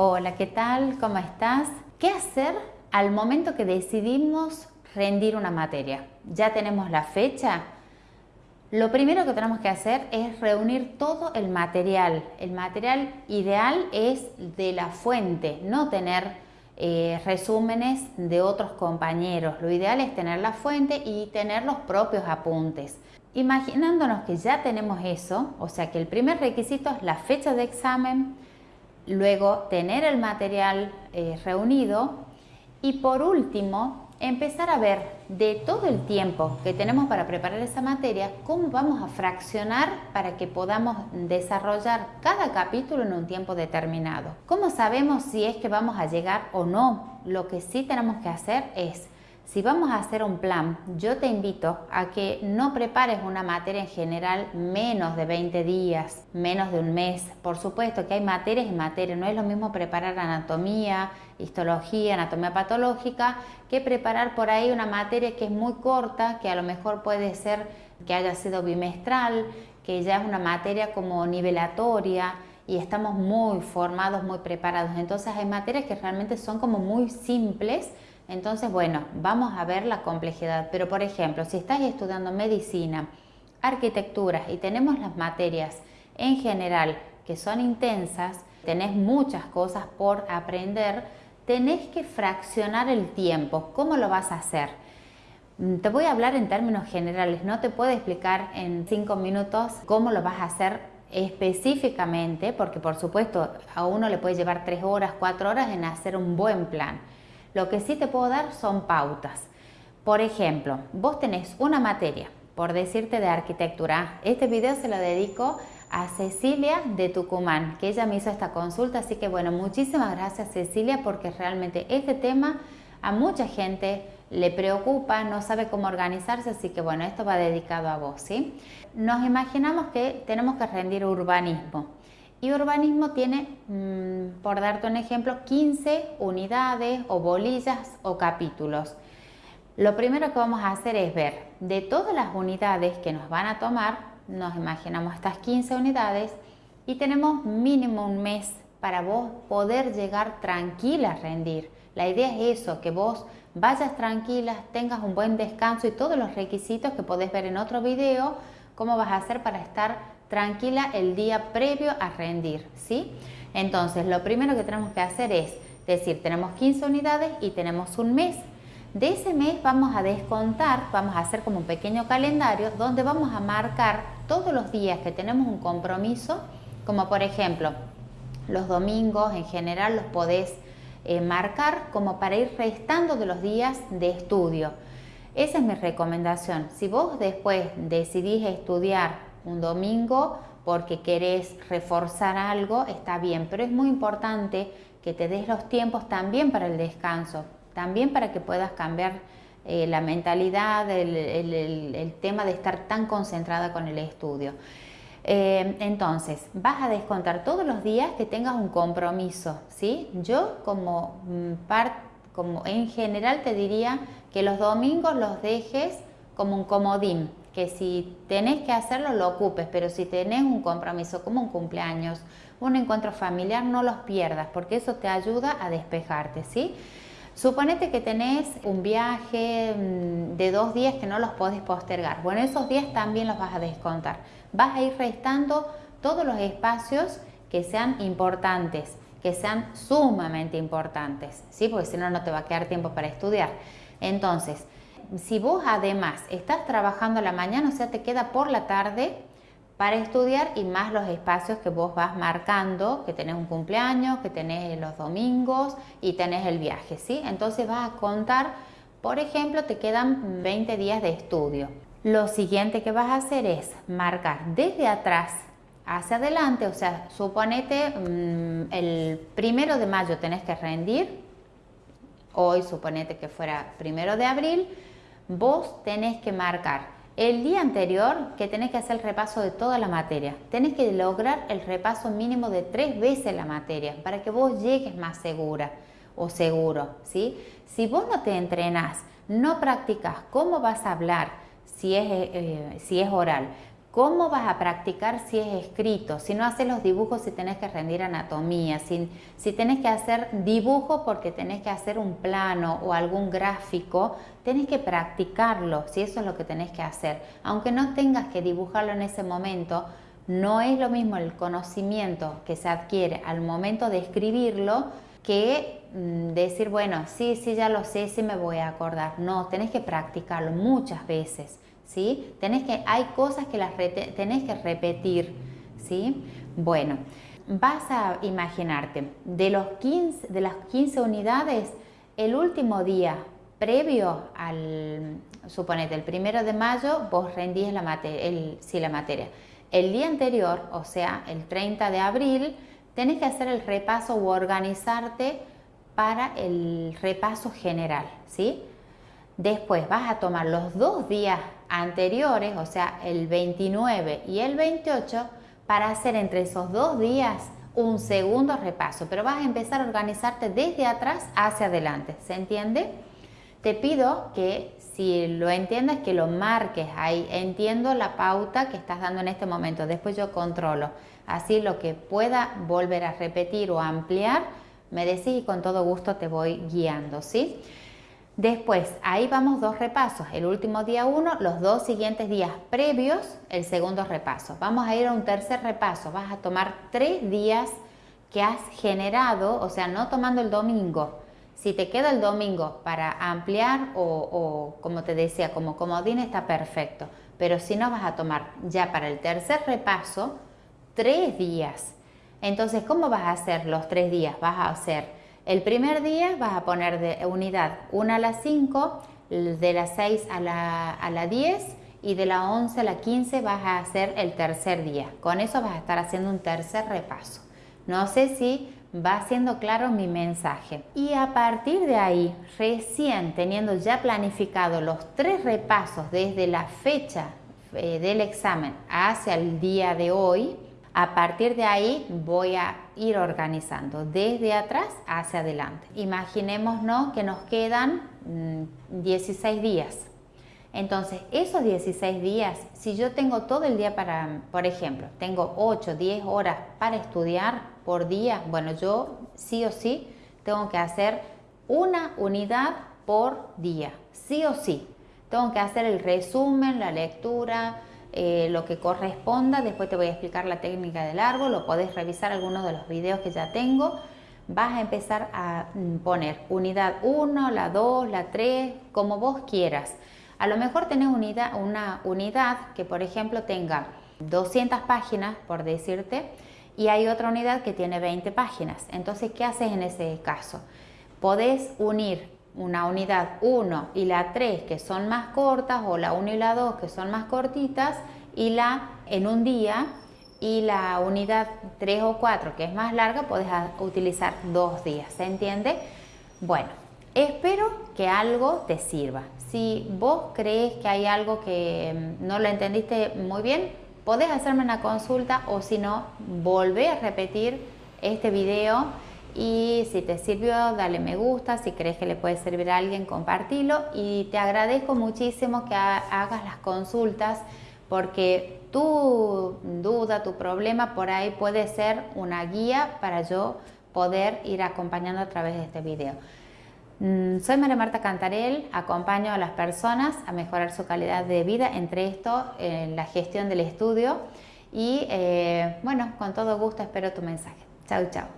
Hola, ¿qué tal? ¿Cómo estás? ¿Qué hacer al momento que decidimos rendir una materia? ¿Ya tenemos la fecha? Lo primero que tenemos que hacer es reunir todo el material. El material ideal es de la fuente, no tener eh, resúmenes de otros compañeros. Lo ideal es tener la fuente y tener los propios apuntes. Imaginándonos que ya tenemos eso, o sea que el primer requisito es la fecha de examen, luego tener el material eh, reunido y por último empezar a ver de todo el tiempo que tenemos para preparar esa materia, cómo vamos a fraccionar para que podamos desarrollar cada capítulo en un tiempo determinado. ¿Cómo sabemos si es que vamos a llegar o no? Lo que sí tenemos que hacer es si vamos a hacer un plan, yo te invito a que no prepares una materia en general menos de 20 días, menos de un mes. Por supuesto que hay materias y materias, no es lo mismo preparar anatomía, histología, anatomía patológica, que preparar por ahí una materia que es muy corta, que a lo mejor puede ser que haya sido bimestral, que ya es una materia como nivelatoria y estamos muy formados, muy preparados. Entonces hay materias que realmente son como muy simples, entonces, bueno, vamos a ver la complejidad. Pero, por ejemplo, si estás estudiando medicina, arquitectura y tenemos las materias en general que son intensas, tenés muchas cosas por aprender, tenés que fraccionar el tiempo. ¿Cómo lo vas a hacer? Mm, te voy a hablar en términos generales, no te puedo explicar en cinco minutos cómo lo vas a hacer específicamente, porque por supuesto a uno le puede llevar tres horas, cuatro horas en hacer un buen plan. Lo que sí te puedo dar son pautas. Por ejemplo, vos tenés una materia, por decirte de arquitectura. Este video se lo dedico a Cecilia de Tucumán, que ella me hizo esta consulta, así que bueno, muchísimas gracias Cecilia porque realmente este tema a mucha gente le preocupa, no sabe cómo organizarse, así que bueno, esto va dedicado a vos, ¿sí? Nos imaginamos que tenemos que rendir urbanismo. Y urbanismo tiene, mm, por darte un ejemplo, 15 unidades o bolillas o capítulos. Lo primero que vamos a hacer es ver de todas las unidades que nos van a tomar, nos imaginamos estas 15 unidades y tenemos mínimo un mes para vos poder llegar tranquila a rendir. La idea es eso, que vos vayas tranquila, tengas un buen descanso y todos los requisitos que podés ver en otro video, cómo vas a hacer para estar tranquila el día previo a rendir, ¿sí? Entonces, lo primero que tenemos que hacer es decir, tenemos 15 unidades y tenemos un mes. De ese mes vamos a descontar, vamos a hacer como un pequeño calendario donde vamos a marcar todos los días que tenemos un compromiso, como por ejemplo, los domingos en general los podés eh, marcar como para ir restando de los días de estudio. Esa es mi recomendación. Si vos después decidís estudiar un domingo porque querés reforzar algo, está bien, pero es muy importante que te des los tiempos también para el descanso, también para que puedas cambiar eh, la mentalidad, el, tema de estar tan concentrada con el estudio. Eh, entonces, vas a descontar todos los días que tengas un compromiso, ¿sí? Yo como, mm, parte como en general te diría que los domingos los dejes como un comodín, que si tenés que hacerlo lo ocupes, pero si tenés un compromiso como un cumpleaños, un encuentro familiar, no los pierdas, porque eso te ayuda a despejarte, ¿sí? Suponete que tenés un viaje mm, de dos días que no los podés postergar. Bueno, esos días también los vas a descontar. Vas a ir restando todos los espacios que sean importantes, que sean sumamente importantes, ¿sí? Porque si no, no te va a quedar tiempo para estudiar. Entonces, si vos además estás trabajando a la mañana, o sea, te queda por la tarde para estudiar y más los espacios que vos vas marcando, que tenés un cumpleaños, que tenés los domingos y tenés el viaje, ¿sí? Entonces vas a contar, por ejemplo, te quedan 20 días de estudio. Lo siguiente que vas a hacer es marcar desde atrás hacia adelante, o sea, suponete mm, el primero de mayo tenés que rendir, hoy suponete que fuera primero de abril, vos tenés que marcar el día anterior que tenés que hacer el repaso de toda la materia. Tenés que lograr el repaso mínimo de tres veces la materia para que vos llegues más segura o seguro. ¿sí? Si vos no te entrenás, no practicas cómo vas a hablar, si es, eh, si es oral, ¿Cómo vas a practicar si es escrito? Si no haces los dibujos, si tenés que rendir anatomía, si, si tenés que hacer dibujo porque tenés que hacer un plano o algún gráfico, tenés que practicarlo, si eso es lo que tenés que hacer. Aunque no tengas que dibujarlo en ese momento, no es lo mismo el conocimiento que se adquiere al momento de escribirlo que mm, decir, bueno, sí, sí, ya lo sé, sí me voy a acordar. No, tenés que practicarlo muchas veces. ¿Sí? Tenés que, hay cosas que las tenés que repetir, ¿sí? Bueno, vas a imaginarte, de, los 15, de las 15 unidades, el último día previo al, suponete, el primero de mayo, vos rendís la materia, el, la materia. El día anterior, o sea, el 30 de abril, tenés que hacer el repaso o organizarte para el repaso general, ¿sí? Después vas a tomar los dos días anteriores, o sea, el 29 y el 28, para hacer entre esos dos días un segundo repaso, pero vas a empezar a organizarte desde atrás hacia adelante, ¿se entiende? Te pido que si lo entiendes, que lo marques ahí. Entiendo la pauta que estás dando en este momento, después yo controlo. Así lo que pueda volver a repetir o ampliar, me decís y con todo gusto te voy guiando, ¿sí? Después, ahí vamos dos repasos. El último día uno, los dos siguientes días previos, el segundo repaso. Vamos a ir a un tercer repaso. Vas a tomar tres días que has generado, o sea, no tomando el domingo. Si te queda el domingo para ampliar o, o como te decía, como comodín está perfecto. Pero si no, vas a tomar ya para el tercer repaso tres días. Entonces, ¿cómo vas a hacer los tres días? Vas a hacer el primer día vas a poner de unidad 1 a las 5, de las 6 a la, a la 10 y de la 11 a la 15 vas a hacer el tercer día. Con eso vas a estar haciendo un tercer repaso. No sé si va siendo claro mi mensaje. Y a partir de ahí, recién teniendo ya planificado los tres repasos desde la fecha eh, del examen hacia el día de hoy, a partir de ahí voy a ir organizando desde atrás hacia adelante. Imaginémonos que nos quedan 16 mm, días. Entonces, esos 16 días, si yo tengo todo el día para, por ejemplo, tengo 8, 10 horas para estudiar por día, bueno, yo sí o sí tengo que hacer una unidad por día, sí o sí. Tengo que hacer el resumen, la lectura, eh, lo que corresponda. Después te voy a explicar la técnica del árbol, lo podés revisar algunos de los videos que ya tengo. Vas a empezar a mm, poner unidad 1, la 2, la 3, como vos quieras. A lo mejor tenés una unidad que por ejemplo tenga 200 páginas, por decirte, y hay otra unidad que tiene 20 páginas. Entonces, ¿qué haces en ese caso? Podés unir una unidad 1 y la 3 que son más cortas o la 1 y la 2 que son más cortitas y la en un día y la unidad 3 o 4 que es más larga puedes utilizar dos días, ¿se entiende? Bueno, espero que algo te sirva. Si vos crees que hay algo que mm, no lo entendiste muy bien, podés hacerme una consulta o si no, volvé a repetir este video y si te sirvió, dale me gusta, si crees que le puede servir a alguien, compartilo y te agradezco muchísimo que hagas las consultas porque tu duda, tu problema por ahí puede ser una guía para yo poder ir acompañando a través de este video. Mm, soy María Marta Cantarel, acompaño a las personas a mejorar su calidad de vida, entre esto en la gestión del estudio y eh, bueno, con todo gusto espero tu mensaje. Chao, chao.